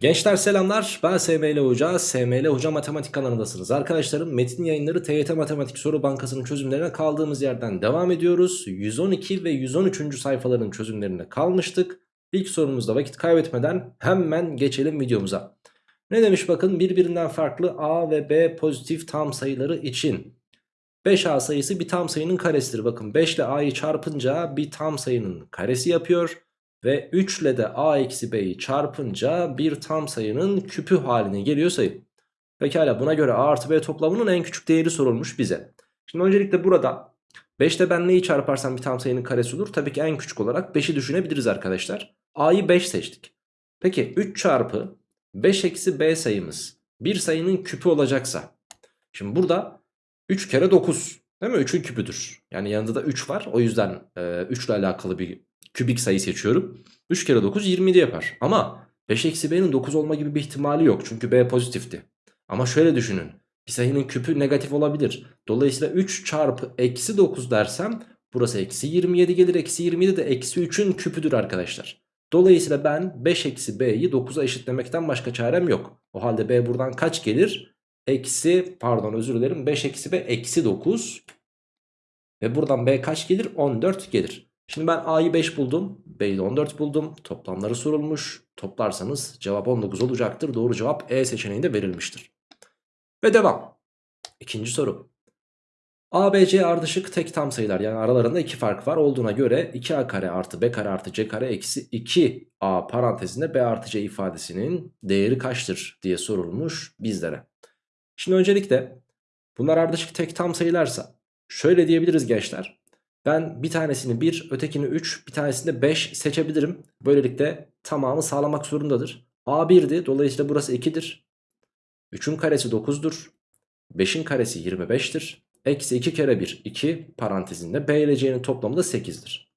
Gençler selamlar ben SML Hoca, SML Hoca Matematik kanalındasınız. Arkadaşlarım metin yayınları TYT Matematik Soru Bankası'nın çözümlerine kaldığımız yerden devam ediyoruz. 112 ve 113. sayfaların çözümlerine kalmıştık. İlk sorumuzda vakit kaybetmeden hemen geçelim videomuza. Ne demiş bakın birbirinden farklı A ve B pozitif tam sayıları için 5A sayısı bir tam sayının karesidir. Bakın 5 ile A'yı çarpınca bir tam sayının karesi yapıyor. Ve 3 ile de a eksi b'yi çarpınca bir tam sayının küpü haline geliyor sayı. Pekala buna göre a artı b toplamının en küçük değeri sorulmuş bize. Şimdi öncelikle burada 5 ile ben neyi çarparsam bir tam sayının karesi olur? Tabii ki en küçük olarak 5'i düşünebiliriz arkadaşlar. a'yı 5 seçtik. Peki 3 çarpı 5 eksi b sayımız bir sayının küpü olacaksa. Şimdi burada 3 kere 9 değil mi? 3'ün küpüdür. Yani yanında da 3 var. O yüzden e, 3 ile alakalı bir kübik sayı seçiyorum. 3 kere 9 27 yapar. Ama 5 eksi b'nin 9 olma gibi bir ihtimali yok. Çünkü b pozitifti. Ama şöyle düşünün. Bir sayının küpü negatif olabilir. Dolayısıyla 3 çarpı eksi 9 dersem burası eksi 27 gelir. Eksi 27 de eksi 3'ün küpüdür arkadaşlar. Dolayısıyla ben 5 eksi b'yi 9'a eşitlemekten başka çarem yok. O halde b buradan kaç gelir? Eksi pardon özür dilerim 5 eksi b eksi 9. Ve buradan b kaç gelir? 14 gelir. Şimdi ben A'yı 5 buldum. B'yi 14 buldum. Toplamları sorulmuş. Toplarsanız cevap 19 olacaktır. Doğru cevap E seçeneğinde verilmiştir. Ve devam. İkinci soru. A, B, C ardışık tek tam sayılar yani aralarında iki fark var olduğuna göre 2A kare artı B kare artı C kare eksi 2A parantezinde B artı C ifadesinin değeri kaçtır diye sorulmuş bizlere. Şimdi öncelikle bunlar ardışık tek tam sayılarsa şöyle diyebiliriz gençler. Ben bir tanesini 1, ötekini 3, bir tanesini de 5 seçebilirim. Böylelikle tamamı sağlamak zorundadır. A 1'di. Dolayısıyla burası 2'dir. 3'ün karesi 9'dur. 5'in karesi 25'tir. Eksi 2 kere 1 2 parantezinde B ile C'nin toplamı da 8'dir.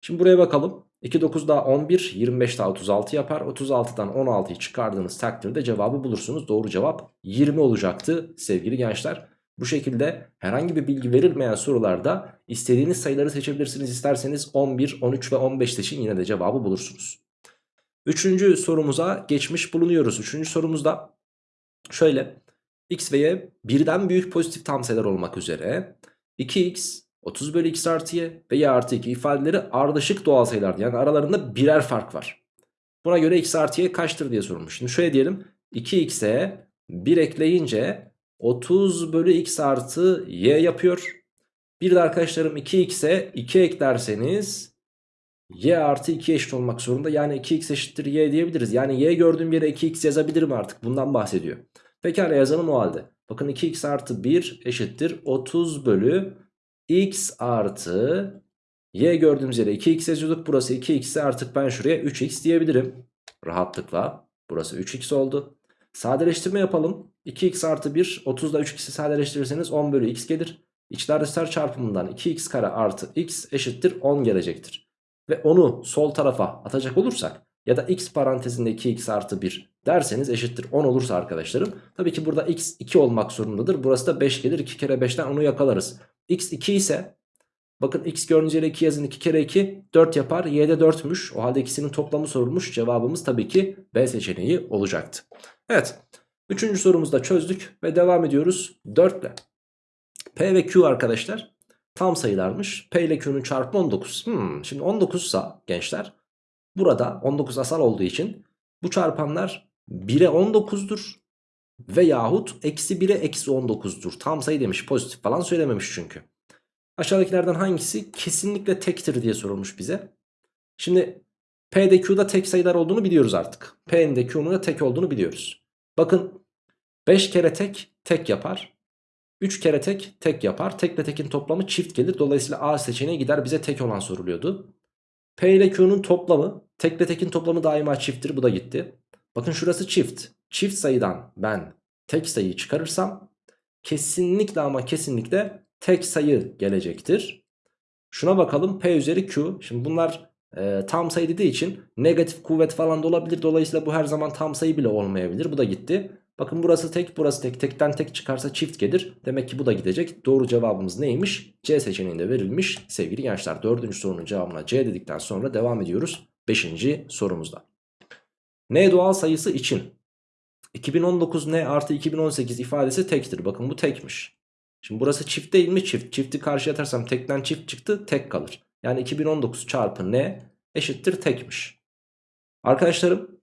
Şimdi buraya bakalım. 2 9 daha 11 25 daha 36 yapar. 36'dan 16'yı çıkardığınız takdirde cevabı bulursunuz. Doğru cevap 20 olacaktı sevgili gençler. Bu şekilde herhangi bir bilgi verilmeyen sorularda istediğiniz sayıları seçebilirsiniz. İsterseniz 11, 13 ve 15 seçin yine de cevabı bulursunuz. Üçüncü sorumuza geçmiş bulunuyoruz. Üçüncü sorumuzda şöyle x ve y birden büyük pozitif tam sayılar olmak üzere 2x 30 bölü x artı y ve y artı 2 ifadeleri ardışık doğal sayılar yani aralarında birer fark var. Buna göre x artı y kaçtır diye sorulmuş. Şimdi şöyle diyelim 2x'e 1 ekleyince 30 bölü x artı y yapıyor. Bir de arkadaşlarım 2x'e 2 eklerseniz y artı 2 eşit olmak zorunda. Yani 2x eşittir y diyebiliriz. Yani y gördüğüm yere 2x yazabilirim artık. Bundan bahsediyor. Pekala yazalım o halde. Bakın 2x artı 1 eşittir 30 bölü x artı y gördüğümüz yere 2x yazıyorduk. Burası 2x artık ben şuraya 3x diyebilirim. Rahatlıkla. Burası 3x oldu. Sadeleştirme yapalım. 2x artı 1 30 ile 3x'i sadeleştirirseniz 10 bölü x gelir. İçler dışlar çarpımından 2x kare artı x eşittir 10 gelecektir. Ve onu sol tarafa atacak olursak ya da x parantezinde 2x artı 1 derseniz eşittir 10 olursa arkadaşlarım. Tabii ki burada x 2 olmak zorundadır. Burası da 5 gelir 2 kere 5'ten onu yakalarız. x 2 ise bakın x gördüğünüz yere 2 yazın 2 kere 2 4 yapar. y de 4'müş. O halde ikisinin toplamı sorulmuş. Cevabımız tabii ki B seçeneği olacaktı. Evet. Üçüncü sorumuzu da çözdük ve devam ediyoruz 4 ile. P ve Q arkadaşlar tam sayılarmış. P ile Q'nun çarpımı 19. Hmm, şimdi 19 ise gençler burada 19 asal olduğu için bu çarpanlar 1'e 19'dur ve yahut eksi 1'e eksi 19'dur. Tam sayı demiş pozitif falan söylememiş çünkü. Aşağıdakilerden hangisi kesinlikle tektir diye sorulmuş bize. Şimdi P'de Q'da tek sayılar olduğunu biliyoruz artık. P'nin de Q'nun da tek olduğunu biliyoruz. Bakın 5 kere tek tek yapar. 3 kere tek tek yapar. Tekle tekin toplamı çift gelir. Dolayısıyla A seçeneği gider bize tek olan soruluyordu. P ile Q'nun toplamı tekle tekin toplamı daima çifttir. Bu da gitti. Bakın şurası çift. Çift sayıdan ben tek sayıyı çıkarırsam kesinlikle ama kesinlikle tek sayı gelecektir. Şuna bakalım P üzeri Q. Şimdi bunlar e, tam sayı dediği için negatif kuvvet falan da olabilir. Dolayısıyla bu her zaman tam sayı bile olmayabilir. Bu da gitti. Bakın burası tek burası tek. Tekten tek çıkarsa çift gelir. Demek ki bu da gidecek. Doğru cevabımız neymiş? C seçeneğinde verilmiş. Sevgili gençler dördüncü sorunun cevabına C dedikten sonra devam ediyoruz. Beşinci sorumuzda. N doğal sayısı için 2019 N artı 2018 ifadesi tektir. Bakın bu tekmiş. Şimdi burası çift değil mi? Çift. Çifti karşıya atarsam tekten çift çıktı tek kalır. Yani 2019 çarpı N eşittir tekmiş. Arkadaşlarım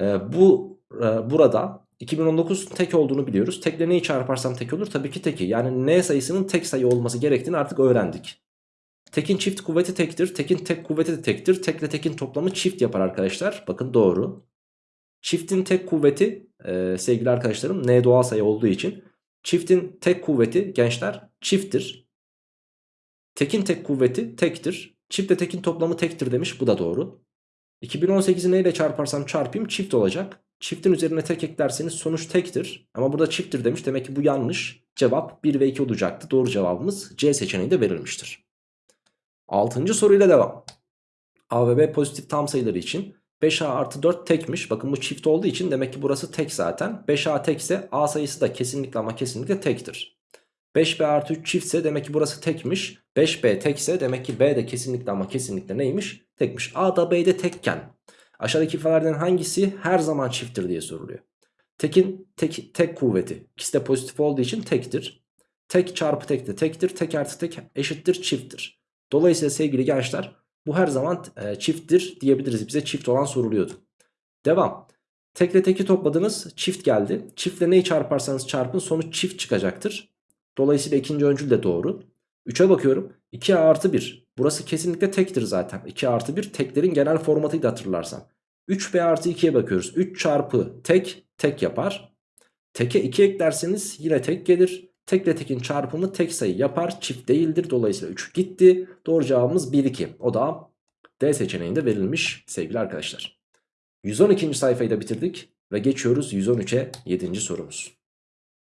e, bu e, burada 2019 tek olduğunu biliyoruz. Tekle neyi çarparsam tek olur? Tabii ki teki. Yani N sayısının tek sayı olması gerektiğini artık öğrendik. Tekin çift kuvveti tektir. Tekin tek kuvveti de tektir. Tekle tekin toplamı çift yapar arkadaşlar. Bakın doğru. Çiftin tek kuvveti e, sevgili arkadaşlarım N doğal sayı olduğu için. Çiftin tek kuvveti gençler çifttir. Tekin tek kuvveti tektir. Çiftle tekin toplamı tektir demiş. Bu da doğru. 2018'i neyle çarparsam çarpayım çift olacak. Çiftin üzerine tek eklerseniz sonuç tektir. Ama burada çifttir demiş. Demek ki bu yanlış. Cevap 1 ve 2 olacaktı. Doğru cevabımız C seçeneği de verilmiştir. Altıncı soruyla devam. A ve B pozitif tam sayıları için 5A artı 4 tekmiş. Bakın bu çift olduğu için demek ki burası tek zaten. 5A tekse A sayısı da kesinlikle ama kesinlikle tektir. 5B artı 3 çiftse demek ki burası tekmiş. 5B tekse demek ki B de kesinlikle ama kesinlikle neymiş? Tekmiş. A da B de tekken. Aşağıdaki ifadelerden hangisi her zaman çifttir diye soruluyor. Tekin tek, tek kuvveti. İkisi de pozitif olduğu için tektir. Tek çarpı tek de tektir. Tek artı tek eşittir çifttir. Dolayısıyla sevgili gençler bu her zaman e, çifttir diyebiliriz. Bize çift olan soruluyordu. Devam. Tekle teki topladınız çift geldi. Çiftle neyi çarparsanız çarpın sonuç çift çıkacaktır. Dolayısıyla ikinci öncül de doğru. 3'e bakıyorum. 2A artı 1. Burası kesinlikle tektir zaten. 2 artı 1 teklerin genel formatıydı hatırlarsan. 3B artı 2'ye bakıyoruz. 3 çarpı tek tek yapar. Teke 2 eklerseniz yine tek gelir. Tekle tekin çarpımı tek sayı yapar. Çift değildir. Dolayısıyla 3 gitti. Doğru cevabımız 1 2. O da D seçeneğinde verilmiş sevgili arkadaşlar. 112. sayfayı da bitirdik ve geçiyoruz 113'e 7. sorumuz.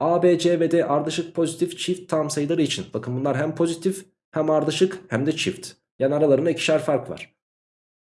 A, B, C ve D ardışık pozitif çift tam sayıları için. Bakın bunlar hem pozitif hem ardışık hem de çift. Yani aralarında ikişer fark var.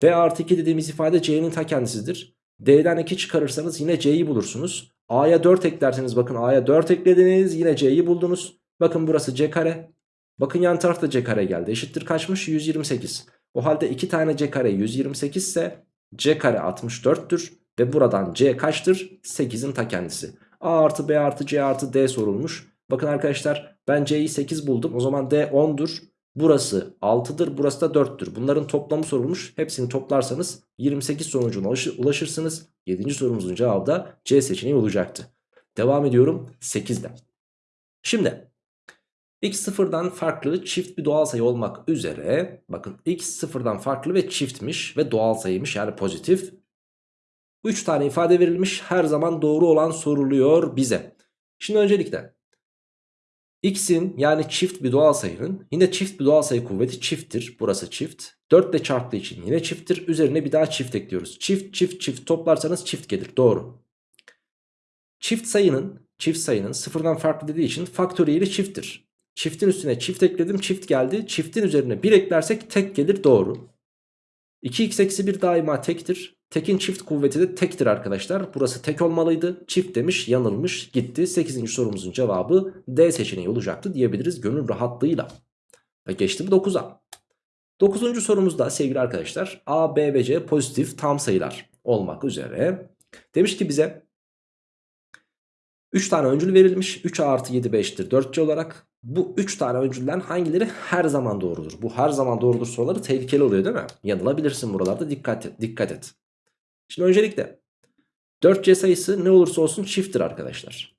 B artı 2 dediğimiz ifade C'nin ta kendisidir. D'den 2 çıkarırsanız yine C'yi bulursunuz. A'ya 4 eklerseniz bakın A'ya 4 eklediniz yine C'yi buldunuz. Bakın burası C kare. Bakın yan tarafta C kare geldi. Eşittir kaçmış? 128. O halde 2 tane C kare 128 ise C kare 64'tür. Ve buradan C kaçtır? 8'in ta kendisi. A artı B artı C artı D sorulmuş. Bakın arkadaşlar ben C'yi 8 buldum. O zaman D 10'dur. Burası 6'dır burası da 4'tür. Bunların toplamı sorulmuş. Hepsini toplarsanız 28 sonucuna ulaşırsınız. 7. sorumuzun cevabı da C seçeneği olacaktı. Devam ediyorum 8'de. Şimdi x sıfırdan farklı çift bir doğal sayı olmak üzere bakın x sıfırdan farklı ve çiftmiş ve doğal sayıymış yani pozitif. 3 tane ifade verilmiş her zaman doğru olan soruluyor bize. Şimdi öncelikle x'in yani çift bir doğal sayının yine çift bir doğal sayı kuvveti çifttir. Burası çift. 4 ile çarptığı için yine çifttir. Üzerine bir daha çift ekliyoruz. Çift çift çift toplarsanız çift gelir. Doğru. Çift sayının çift sayının sıfırdan farklı dediği için faktöriyeli çifttir. Çiftin üstüne çift ekledim çift geldi. Çiftin üzerine 1 eklersek tek gelir doğru. 2x eksi 1 daima tektir. Tekin çift kuvveti de tektir arkadaşlar. Burası tek olmalıydı. Çift demiş yanılmış gitti. 8. sorumuzun cevabı D seçeneği olacaktı diyebiliriz gönül rahatlığıyla. Ve geçtim 9'a. 9. sorumuzda sevgili arkadaşlar A, B ve C pozitif tam sayılar olmak üzere. Demiş ki bize 3 tane öncül verilmiş. 3A artı 7 5'tir 4C olarak. Bu 3 tane öncülden hangileri her zaman doğrudur? Bu her zaman doğrudur soruları tehlikeli oluyor değil mi? Yanılabilirsin buralarda dikkat et. Dikkat et. Şimdi öncelikle 4C sayısı ne olursa olsun çifttir arkadaşlar.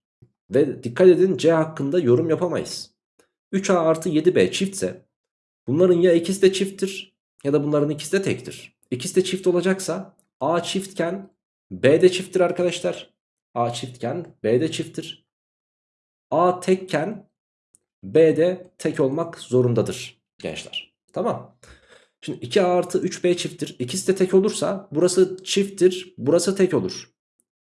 Ve dikkat edin C hakkında yorum yapamayız. 3A artı 7B çiftse bunların ya ikisi de çifttir ya da bunların ikisi de tektir. İkisi de çift olacaksa A çiftken B de çifttir arkadaşlar. A çiftken B de çifttir. A tekken B de tek olmak zorundadır gençler. Tamam. Şimdi 2A artı 3B çifttir. İkisi de tek olursa burası çifttir. Burası tek olur.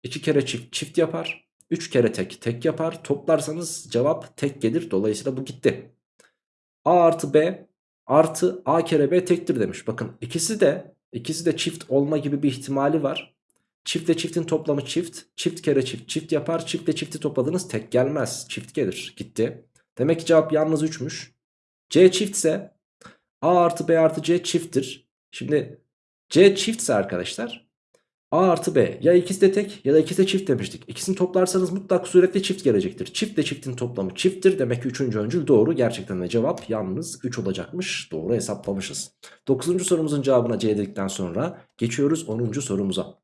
2 kere çift çift yapar. 3 kere tek tek yapar. Toplarsanız cevap tek gelir. Dolayısıyla bu gitti. A artı B artı A kere B tektir demiş. Bakın ikisi de ikisi de çift olma gibi bir ihtimali var. Çiftle çiftin toplamı çift. Çift kere çift çift yapar. Çiftle çifti topladınız tek gelmez. Çift gelir. Gitti. Demek ki cevap yalnız 3'müş. C çiftse A artı B artı C çifttir. Şimdi C çiftse arkadaşlar A artı B ya ikisi de tek ya da ikisi de çift demiştik. İkisini toplarsanız mutlak suretle çift gelecektir. Çiftle çiftin toplamı çifttir. Demek ki 3. öncül doğru. Gerçekten de cevap yalnız 3 olacakmış. Doğru hesaplamışız. 9. sorumuzun cevabına C dedikten sonra geçiyoruz 10. sorumuza.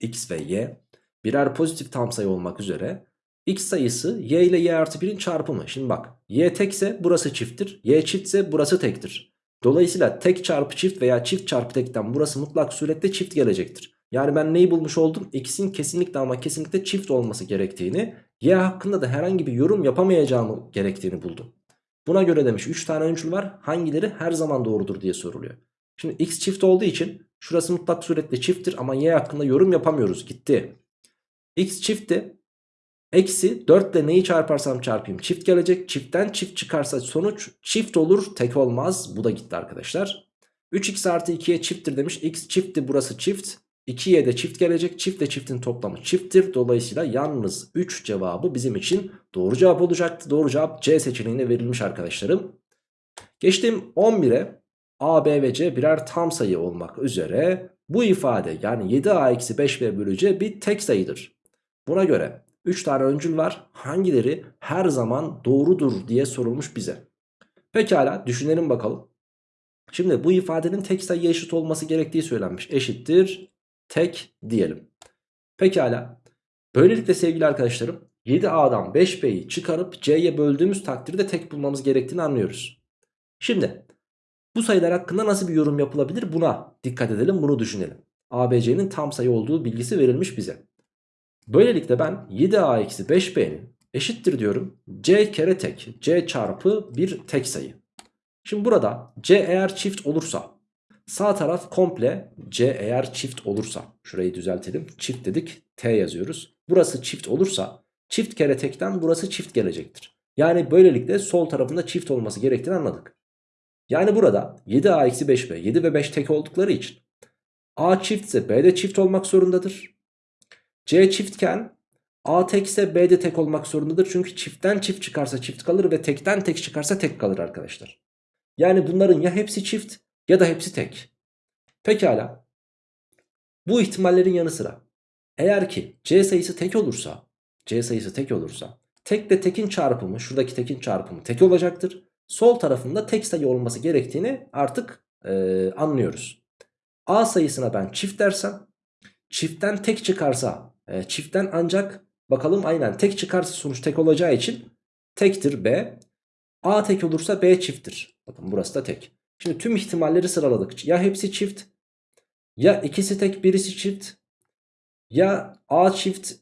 X ve Y birer pozitif tam sayı olmak üzere X sayısı Y ile Y artı 1'in çarpımı. Şimdi bak Y tekse burası çifttir. Y çiftse burası tektir. Dolayısıyla tek çarpı çift veya çift çarpı tekten burası mutlak surette çift gelecektir. Yani ben neyi bulmuş oldum? X'in kesinlikle ama kesinlikle çift olması gerektiğini, Y hakkında da herhangi bir yorum yapamayacağımı gerektiğini buldum. Buna göre demiş 3 tane öncül var. Hangileri her zaman doğrudur diye soruluyor. Şimdi X çift olduğu için şurası mutlak suretle çifttir ama Y hakkında yorum yapamıyoruz. Gitti. X çiftti. Eksi 4 ile neyi çarparsam çarpayım çift gelecek. Çiftten çift çıkarsa sonuç çift olur tek olmaz. Bu da gitti arkadaşlar. 3x artı 2'ye çifttir demiş. X çiftti burası çift. 2'ye de çift gelecek. Çiftle çiftin toplamı çifttir. Dolayısıyla yalnız 3 cevabı bizim için doğru cevap olacaktı. Doğru cevap C seçeneğine verilmiş arkadaşlarım. Geçtim 11'e. A, B ve C birer tam sayı olmak üzere bu ifade yani 7A eksi 5B bölü C bir tek sayıdır. Buna göre 3 tane öncül var. Hangileri her zaman doğrudur diye sorulmuş bize. Pekala düşünelim bakalım. Şimdi bu ifadenin tek sayıya eşit olması gerektiği söylenmiş. Eşittir tek diyelim. Pekala. Böylelikle sevgili arkadaşlarım 7A'dan 5B'yi çıkarıp C'ye böldüğümüz takdirde tek bulmamız gerektiğini anlıyoruz. Şimdi bu sayılar hakkında nasıl bir yorum yapılabilir buna dikkat edelim bunu düşünelim. ABC'nin tam sayı olduğu bilgisi verilmiş bize. Böylelikle ben 7A-5B'nin eşittir diyorum. C kere tek. C çarpı bir tek sayı. Şimdi burada C eğer çift olursa sağ taraf komple C eğer çift olursa şurayı düzeltelim. Çift dedik T yazıyoruz. Burası çift olursa çift kere tekten burası çift gelecektir. Yani böylelikle sol tarafında çift olması gerektiğini anladık. Yani burada 7A-5B 7 ve 5 tek oldukları için A çiftse B de çift olmak zorundadır. C çiftken A tekse B de tek olmak zorundadır. Çünkü çiftten çift çıkarsa çift kalır ve tekten tek çıkarsa tek kalır arkadaşlar. Yani bunların ya hepsi çift ya da hepsi tek. Pekala. Bu ihtimallerin yanı sıra eğer ki C sayısı tek olursa C sayısı tek olursa tekle tekin çarpımı şuradaki tekin çarpımı tek olacaktır. Sol tarafında tek sayı olması gerektiğini artık e, anlıyoruz. A sayısına ben çift dersem çiftten tek çıkarsa e, çiftten ancak bakalım aynen tek çıkarsa sonuç tek olacağı için tektir B. A tek olursa B çifttir. Bakın burası da tek. Şimdi tüm ihtimalleri sıraladık. Ya hepsi çift ya ikisi tek birisi çift ya A çift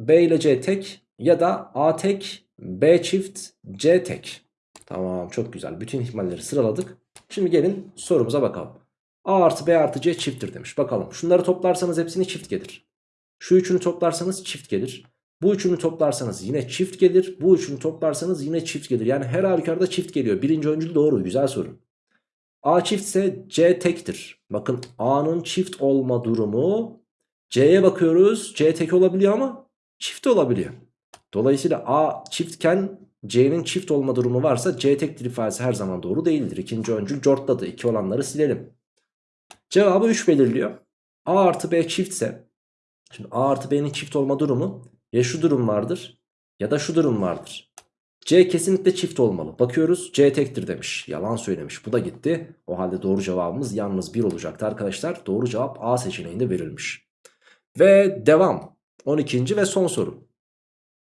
B ile C tek ya da A tek B çift C tek. Tamam çok güzel. Bütün ihtimalleri sıraladık. Şimdi gelin sorumuza bakalım. A artı B artı C çifttir demiş. Bakalım şunları toplarsanız hepsini çift gelir. Şu üçünü toplarsanız çift gelir. Bu üçünü toplarsanız yine çift gelir. Bu üçünü toplarsanız yine çift gelir. Yani her halükarda çift geliyor. Birinci öncül doğru. Güzel soru. A çiftse C tektir. Bakın A'nın çift olma durumu C'ye bakıyoruz. C tek olabiliyor ama çift olabiliyor. Dolayısıyla A çiftken C'nin çift olma durumu varsa C tektir ifadesi her zaman doğru değildir. İkinci öncül cortladı. İki olanları silelim. Cevabı 3 belirliyor. A artı B çiftse Şimdi A artı B'nin çift olma durumu ya şu durum vardır ya da şu durum vardır. C kesinlikle çift olmalı. Bakıyoruz C tektir demiş. Yalan söylemiş. Bu da gitti. O halde doğru cevabımız yalnız 1 olacaktı arkadaşlar. Doğru cevap A seçeneğinde verilmiş. Ve devam. 12. ve son soru.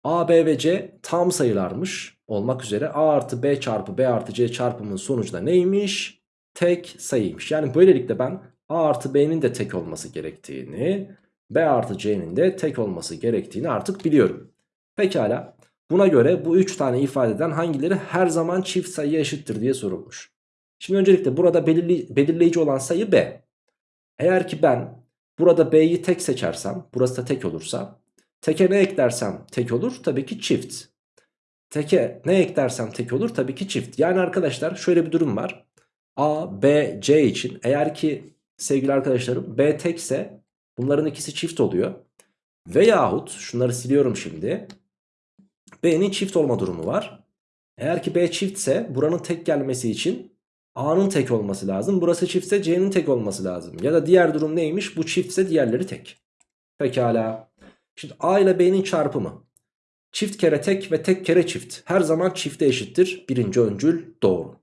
A, B ve C tam sayılarmış olmak üzere A artı B çarpı B artı C çarpımının sonucu da neymiş? Tek sayıymış. Yani böylelikle ben A artı B'nin de tek olması gerektiğini B artı C'nin de tek olması gerektiğini artık biliyorum. Pekala buna göre bu 3 tane ifadeden hangileri her zaman çift sayıya eşittir diye sorulmuş. Şimdi öncelikle burada belirli, belirleyici olan sayı B. Eğer ki ben burada B'yi tek seçersem burası da tek olursa teke ne eklersem tek olur tabii ki çift. Teke ne eklersem tek olur tabii ki çift. Yani arkadaşlar şöyle bir durum var. A, B, C için eğer ki sevgili arkadaşlarım B tekse Bunların ikisi çift oluyor. Veyahut şunları siliyorum şimdi. B'nin çift olma durumu var. Eğer ki B çiftse buranın tek gelmesi için A'nın tek olması lazım. Burası çiftse C'nin tek olması lazım. Ya da diğer durum neymiş? Bu çiftse diğerleri tek. Pekala. Şimdi A ile B'nin çarpımı. Çift kere tek ve tek kere çift. Her zaman çifte eşittir. Birinci öncül doğru.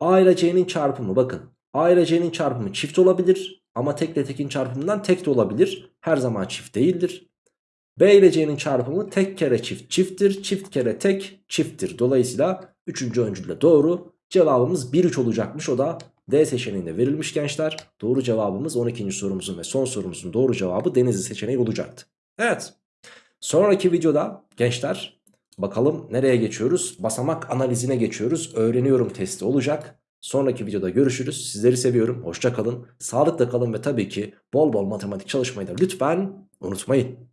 A ile C'nin çarpımı bakın. A ile C'nin çarpımı çift olabilir. Ama tek ile tekin çarpımından tek de olabilir. Her zaman çift değildir. B ile C'nin çarpımı tek kere çift çifttir. Çift kere tek çifttir. Dolayısıyla 3. öncülle doğru. Cevabımız 1-3 olacakmış. O da D seçeneğinde verilmiş gençler. Doğru cevabımız 12. sorumuzun ve son sorumuzun doğru cevabı Denizli seçeneği olacaktı. Evet. Sonraki videoda gençler bakalım nereye geçiyoruz? Basamak analizine geçiyoruz. Öğreniyorum testi olacak. Sonraki videoda görüşürüz. Sizleri seviyorum. Hoşça kalın. Sağlıkla kalın ve tabii ki bol bol matematik çalışmayı da lütfen unutmayın.